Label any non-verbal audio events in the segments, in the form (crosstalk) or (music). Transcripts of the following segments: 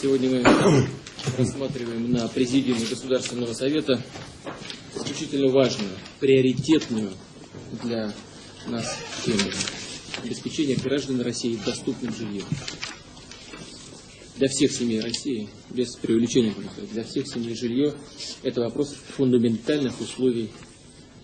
Сегодня мы рассматриваем на Президиуме Государственного Совета исключительно важную, приоритетную для нас тему обеспечения граждан России доступным жильем. Для всех семей России, без преувеличения, для всех семей жилье – это вопрос фундаментальных условий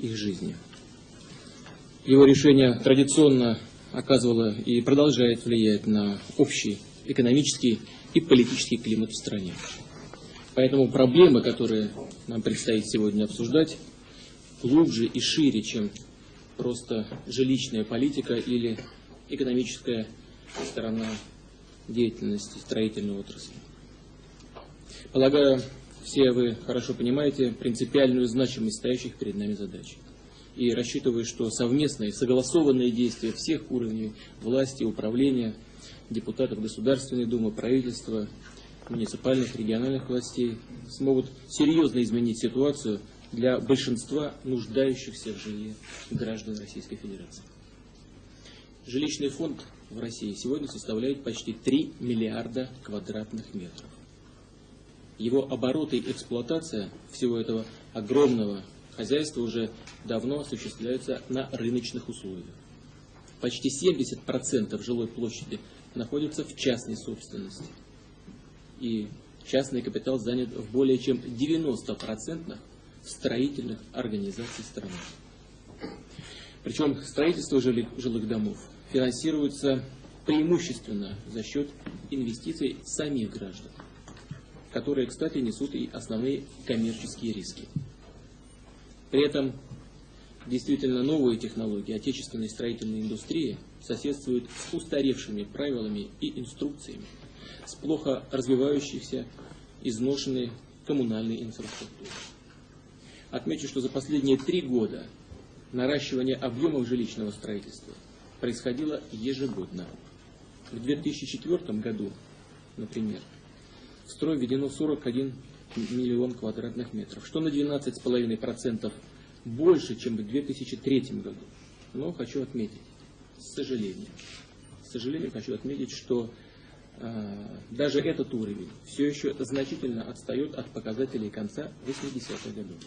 их жизни. Его решение традиционно оказывало и продолжает влиять на общий экономический и политический климат в стране. Поэтому проблемы, которые нам предстоит сегодня обсуждать, глубже и шире, чем просто жилищная политика или экономическая сторона деятельности строительной отрасли. Полагаю, все вы хорошо понимаете принципиальную значимость стоящих перед нами задач. И рассчитываю, что совместные, согласованные действия всех уровней власти, управления, депутатов Государственной Думы, правительства, муниципальных, региональных властей смогут серьезно изменить ситуацию для большинства нуждающихся в жилье граждан Российской Федерации. Жилищный фонд в России сегодня составляет почти 3 миллиарда квадратных метров. Его обороты и эксплуатация всего этого огромного хозяйства уже давно осуществляются на рыночных условиях. Почти 70% жилой площади находится в частной собственности. И частный капитал занят в более чем 90% строительных организаций страны. Причем строительство жилых домов финансируется преимущественно за счет инвестиций самих граждан, которые, кстати, несут и основные коммерческие риски. При этом действительно новые технологии отечественной строительной индустрии соседствуют с устаревшими правилами и инструкциями, с плохо развивающейся, изношенной коммунальной инфраструктурой. Отмечу, что за последние три года наращивание объемов жилищного строительства происходило ежегодно. В 2004 году, например, в строй введено 41 миллион квадратных метров, что на 12,5% больше, чем в 2003 году. Но хочу отметить, с сожалением, с сожалением хочу отметить, что э, даже этот уровень все еще значительно отстает от показателей конца 80-х годов.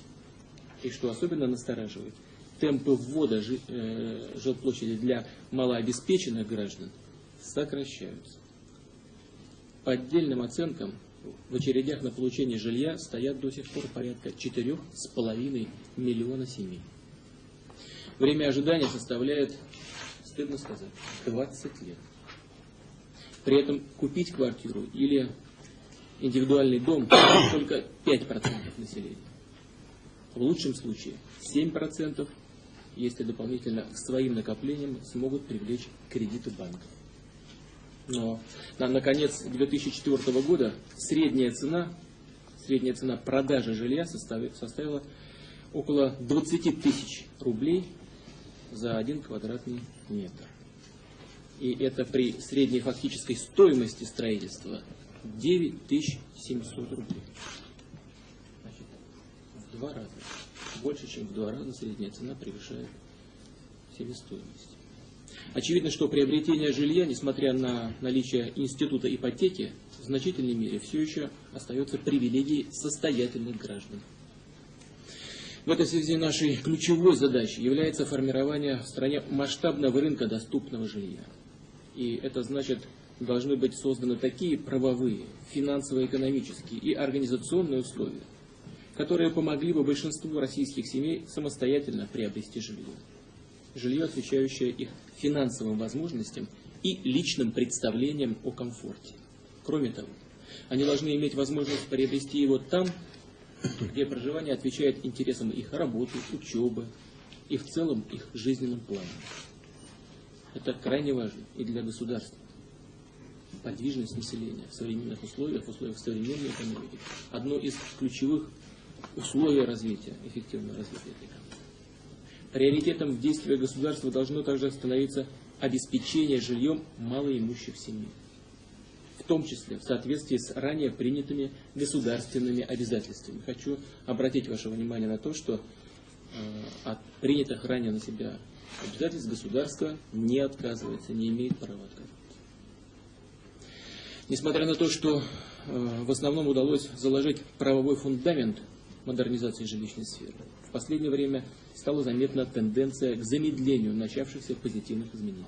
И что особенно настораживает, темпы ввода э, жилплощади для малообеспеченных граждан сокращаются. По отдельным оценкам, в очередях на получение жилья стоят до сих пор порядка 4,5 миллиона семей. Время ожидания составляет, стыдно сказать, 20 лет. При этом купить квартиру или индивидуальный дом (coughs) только 5% населения. В лучшем случае 7%, если дополнительно к своим накоплениям смогут привлечь кредиты банков. Но на, на конец 2004 года средняя цена, средняя цена продажи жилья составила, составила около 20 тысяч рублей за один квадратный метр. И это при средней фактической стоимости строительства 9700 рублей. Значит, в два раза. Больше, чем в два раза средняя цена превышает себестоимость. Очевидно, что приобретение жилья, несмотря на наличие института ипотеки, в значительной мере все еще остается привилегией состоятельных граждан. В этой связи нашей ключевой задачей является формирование в стране масштабного рынка доступного жилья. И это значит, должны быть созданы такие правовые, финансово-экономические и организационные условия, которые помогли бы большинству российских семей самостоятельно приобрести жилье жилье, отвечающее их финансовым возможностям и личным представлениям о комфорте. Кроме того, они должны иметь возможность приобрести его там, где проживание отвечает интересам их работы, учебы и в целом их жизненным планам. Это крайне важно и для государства. Подвижность населения в современных условиях, в условиях современной экономики, одно из ключевых условий развития, эффективного развития экономики. Приоритетом в действии государства должно также становиться обеспечение жильем малоимущих семей, в том числе в соответствии с ранее принятыми государственными обязательствами. Хочу обратить ваше внимание на то, что э, от принятых ранее на себя обязательств государство не отказывается, не имеет права отказываться. Несмотря на то, что э, в основном удалось заложить правовой фундамент модернизации жилищной сферы. В последнее время стала заметна тенденция к замедлению начавшихся позитивных изменений.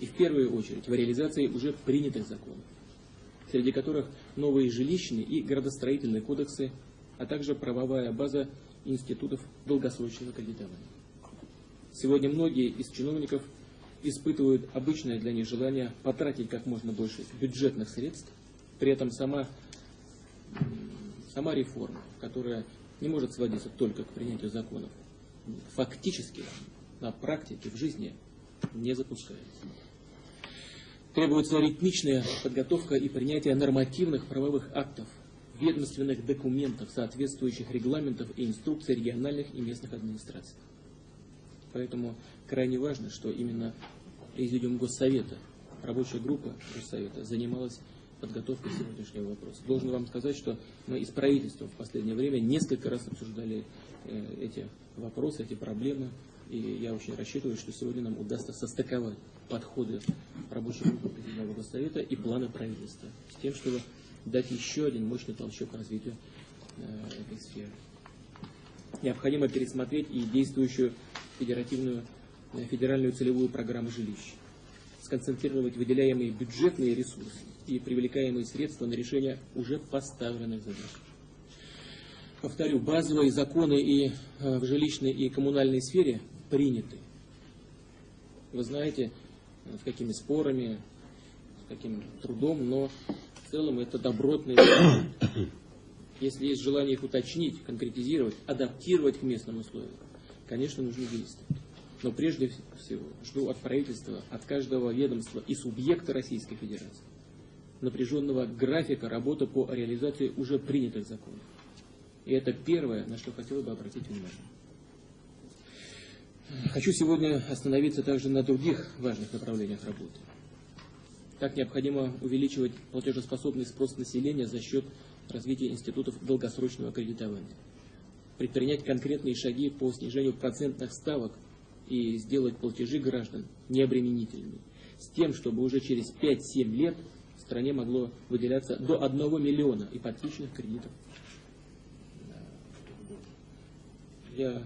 И в первую очередь в реализации уже принятых законов, среди которых новые жилищные и градостроительные кодексы, а также правовая база институтов долгосрочного кредитования. Сегодня многие из чиновников испытывают обычное для них желание потратить как можно больше бюджетных средств, при этом сама, сама реформа, которая не может сводиться только к принятию законов, фактически на практике, в жизни не запускается. Требуется ритмичная подготовка и принятие нормативных правовых актов, ведомственных документов, соответствующих регламентов и инструкций региональных и местных администраций. Поэтому крайне важно, что именно Президиум Госсовета, рабочая группа Госсовета занималась подготовкой сегодняшнего вопроса. Должен вам сказать, что мы из правительства в последнее время несколько раз обсуждали э, эти вопросы, эти проблемы, и я очень рассчитываю, что сегодня нам удастся состыковать подходы рабочей группы Президиума Госсовета и планы правительства, с тем, чтобы дать еще один мощный толчок развитию э, этой сферы. Необходимо пересмотреть и действующую федеративную, э, федеральную целевую программу жилищ, сконцентрировать выделяемые бюджетные ресурсы и привлекаемые средства на решение уже поставленных задач. Повторю, базовые законы и э, в жилищной и коммунальной сфере приняты. Вы знаете, э, с какими спорами, с каким трудом, но в целом это добротные Если есть желание их уточнить, конкретизировать, адаптировать к местным условиям, конечно, нужно действовать. Но прежде всего жду от правительства, от каждого ведомства и субъекта Российской Федерации напряженного графика работы по реализации уже принятых законов. И это первое, на что хотел бы обратить внимание. Хочу сегодня остановиться также на других важных направлениях работы. Так необходимо увеличивать платежеспособный спрос населения за счет развития институтов долгосрочного кредитования предпринять конкретные шаги по снижению процентных ставок и сделать платежи граждан необременительными, с тем, чтобы уже через 5-7 лет в стране могло выделяться до 1 миллиона ипотечных кредитов. Я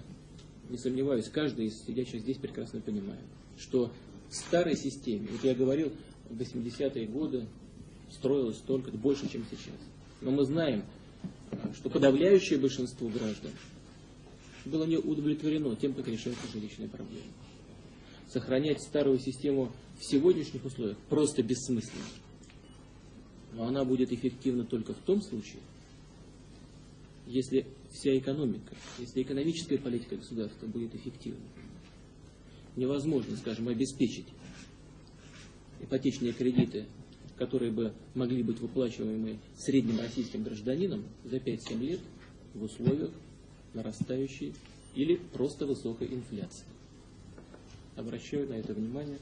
не сомневаюсь, каждый из сидящих здесь прекрасно понимает, что в старой системе, вот я говорил, в 80-е годы строилось столько, больше, чем сейчас. Но мы знаем, что подавляющее большинство граждан было не удовлетворено тем, как решаются жилищные проблемы. Сохранять старую систему в сегодняшних условиях просто бессмысленно. Но она будет эффективна только в том случае, если вся экономика, если экономическая политика государства будет эффективна. Невозможно, скажем, обеспечить ипотечные кредиты которые бы могли быть выплачиваемы средним российским гражданином за 5-7 лет в условиях нарастающей или просто высокой инфляции. Обращаю на это внимание.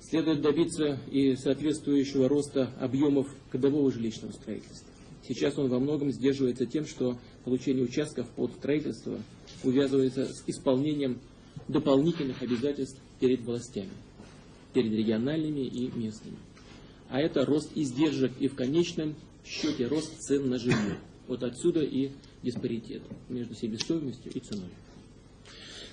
Следует добиться и соответствующего роста объемов годового жилищного строительства. Сейчас он во многом сдерживается тем, что получение участков под строительство увязывается с исполнением дополнительных обязательств перед властями, перед региональными и местными а это рост издержек и в конечном счете рост цен на жилье. Вот отсюда и диспаритет между себестоимостью и ценой.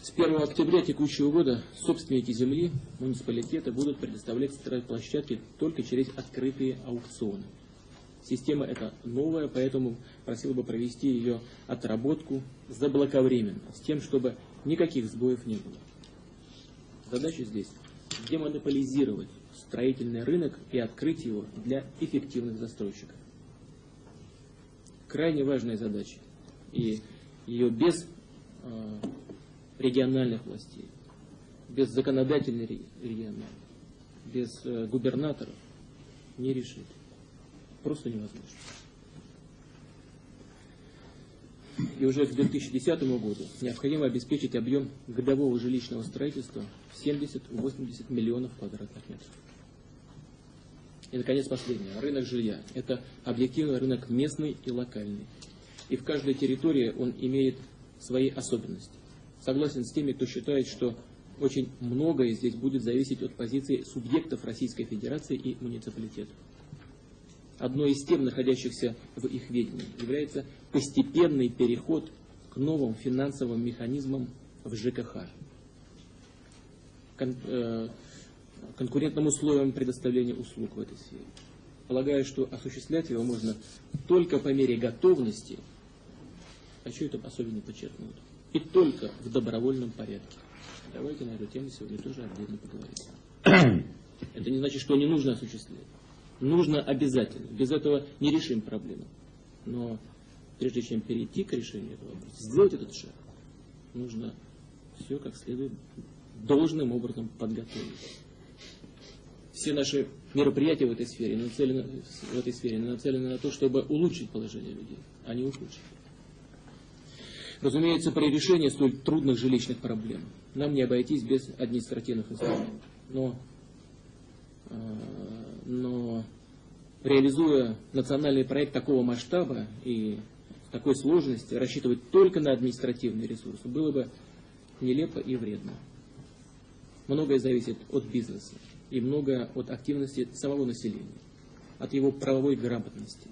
С 1 октября текущего года собственники земли муниципалитета будут предоставлять стройплощадки только через открытые аукционы. Система эта новая, поэтому просил бы провести ее отработку заблаговременно, с тем, чтобы никаких сбоев не было. Задача здесь демонополизировать строительный рынок и открыть его для эффективных застройщиков. Крайне важная задача. И ее без э, региональных властей, без законодательной региональной, без э, губернаторов не решить. Просто невозможно. И уже к 2010 году необходимо обеспечить объем годового жилищного строительства в 70-80 миллионов квадратных метров. И, наконец, последнее. Рынок жилья. Это объективный рынок местный и локальный. И в каждой территории он имеет свои особенности. Согласен с теми, кто считает, что очень многое здесь будет зависеть от позиции субъектов Российской Федерации и муниципалитетов. одной из тем, находящихся в их ведении, является постепенный переход к новым финансовым механизмам в ЖКХ, кон, э, конкурентным условиям предоставления услуг в этой сфере. Полагаю, что осуществлять его можно только по мере готовности, хочу это особенно подчеркнуть, и только в добровольном порядке. Давайте на эту тему сегодня тоже отдельно поговорим. (clears throat) Это не значит, что не нужно осуществлять. Нужно обязательно. Без этого не решим проблему. Но прежде чем перейти к решению этого вопроса, сделать этот шаг, нужно все как следует должным образом подготовить. Все наши мероприятия в этой сфере нацелены, в этой сфере нацелены на то, чтобы улучшить положение людей, а не ухудшить. Разумеется, при решении столь трудных жилищных проблем нам не обойтись без административных инструментов. Но, э, но реализуя национальный проект такого масштаба и такой сложности, рассчитывать только на административные ресурсы было бы нелепо и вредно. Многое зависит от бизнеса и многое от активности самого населения, от его правовой грамотности.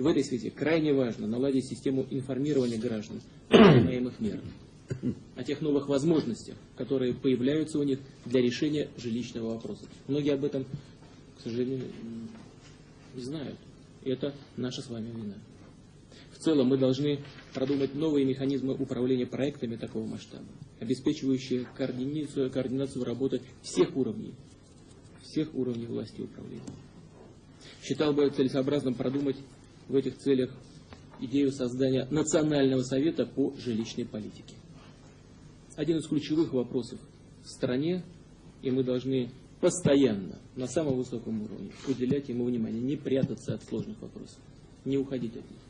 И в этой связи крайне важно наладить систему информирования граждан о принимаемых мерах, о тех новых возможностях, которые появляются у них для решения жилищного вопроса. Многие об этом, к сожалению, не знают. Это наша с вами вина. В целом мы должны продумать новые механизмы управления проектами такого масштаба, обеспечивающие координацию, координацию работы всех уровней, всех уровней власти управления. Считал бы целесообразным продумать в этих целях идею создания Национального совета по жилищной политике. Один из ключевых вопросов в стране, и мы должны постоянно, на самом высоком уровне, уделять ему внимание, не прятаться от сложных вопросов, не уходить от них.